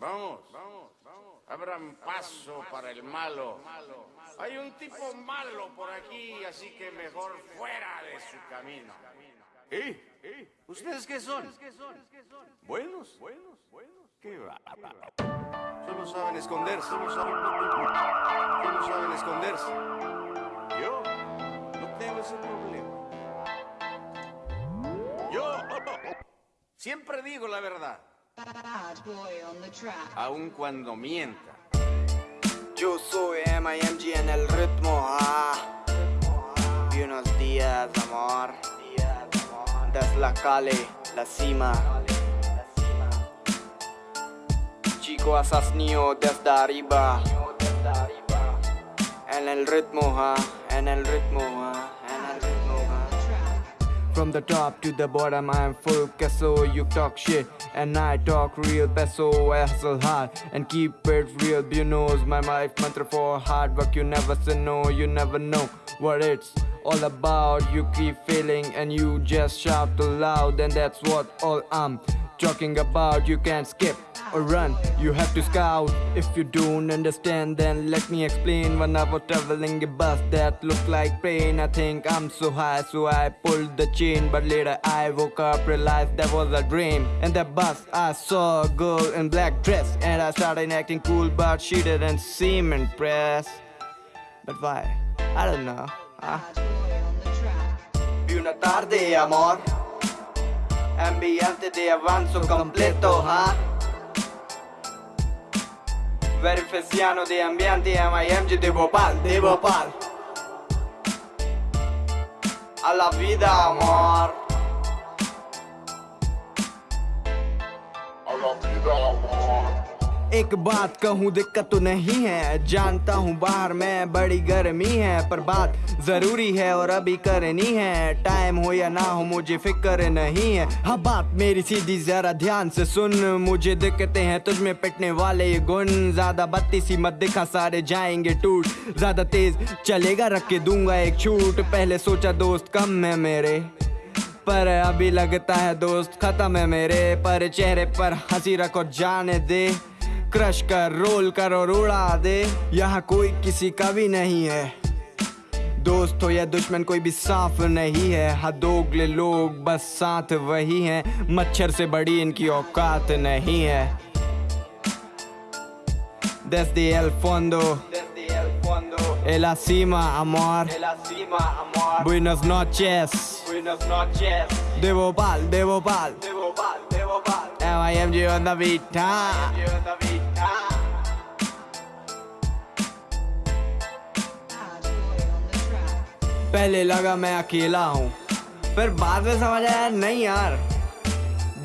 Vamos, vamos, vamos. Abran paso para el malo. Hay un tipo malo por aquí, así que mejor fuera de su camino. ¿Eh? ¿Eh? ¿Ustedes qué son? ¿Buenos? ¿Buenos? ¿Buenos? ¿Qué va? Solo saben esconderse. Solo saben, solo saben esconderse. Yo no tengo ese problema. Yo siempre digo la verdad. Aun cuando mienta. Yo soy MIMG en el ritmo, ah. Buenos días, amor. Desde la calle, la cima. Chico asesino desde arriba. En el ritmo, ah. En el ritmo, From the top to the bottom, I'm full queso. You talk shit, and I talk real peso. I hustle hard and keep it real. You knows my life mantra for hard work. You never say no, you never know what it's all about. You keep feeling and you just shout aloud, and that's what all I'm talking about. You can't skip or run, you have to scout. If you don't understand, then let me explain. When I was traveling a bus that looked like pain, I think I'm so high, so I pulled the chain. But later I woke up, realized that was a dream. In the bus, I saw a girl in black dress, and I started acting cool, but she didn't seem impressed. But why? I don't know. Bad boy on the track. Una tarde, amor. Ambiente di avanzo completo, ah. ha? Verfesiano di ambiente eh, a Miami de Bhopal, di Bhopal. Alla vita amor. Alla vita amor. एक बात कहूँ, दिक्कत तो नहीं है। जानता हूँ बाहर में, बड़ी गर्मी है, पर बात ज़रूरी है और अभी करनी है। टाइम हो या ना हो, मुझे फ़िक्र नहीं है। हाँ बात मेरी सीधी, जरा ध्यान से सुन। मुझे दिक्कतें हैं तुझ में पिटने वाले ये गुण। ज़्यादा बत्ती सी मत दिखा, सारे जाएँगे टूट। ज़्यादा तेज चलेगा, रख के दूँगा एक छूट। पहले सोचा दोस्त कम है मेरे, पर अभी लगता है दोस्त खत्म है मेरे। पर चेहरे पर हँसी रख जाने दे। क्रश कर रोल कर और उड़ा दे यहाँ कोई किसी का भी नहीं है दोस्त हो या दुश्मन कोई भी साफ़ नहीं है हाँ दोगले लोग बस साथ वही हैं मच्छर से बड़ी इनकी औकात नहीं है Desde el fondo En la cima, amor Buenas noches De Bhopal, de Bhopal MIMG on the beat, huh? Bad boy on the track. पहले लगा मैं अकेला हूँ फिर बाद में समझ आया, नहीं यार।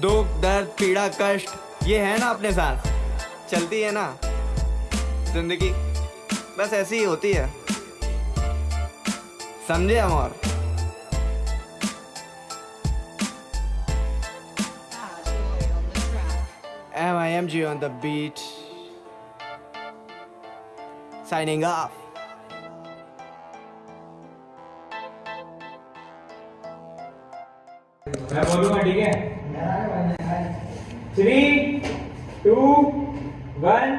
दुख, दर्द, पीड़ा, कष्ट, ये है ना अपने साथ। चलती है ना। ज़िंदगी बस ऐसी ही होती है। समझे हम और on the track. MIMG on the beat signing off. मैं बोलूँगा ठीक है? Three to one